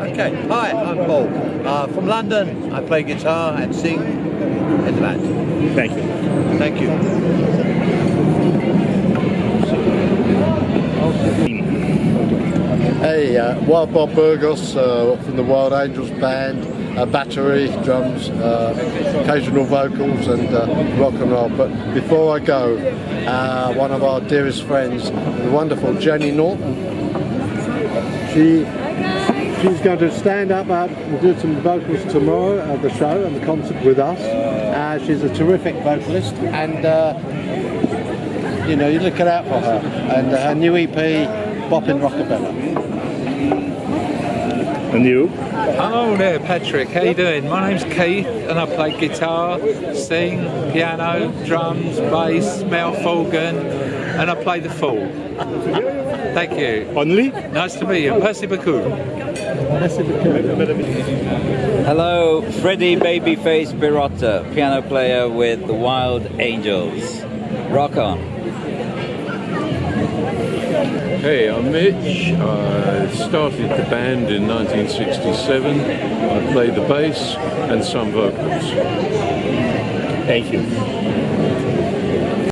Okay, hi, I'm Paul. Uh, from London, I play guitar and sing in the band. Thank you. Thank you. Hey, uh, Wild Bob Burgos uh, from the Wild Angels band, uh, battery, drums, uh, occasional vocals and uh, rock and roll. But before I go, uh, one of our dearest friends, the wonderful Jenny Norton, she she's going to stand up and do some vocals tomorrow at the show and the concert with us. Uh, she's a terrific vocalist and uh, you know, you're looking out for her. And her new EP, Boppin' Rockabella. And you? Hello there, Patrick. How you doing? My name's Keith, and I play guitar, sing, piano, drums, bass, mouth organ, and I play the fool. Thank you. Only? Nice to meet you. Merci beaucoup. Hello, Freddie Babyface Birotta, piano player with the Wild Angels. Rock on. Hey, I'm Mitch. I started the band in 1967. I play the bass and some vocals. Thank you.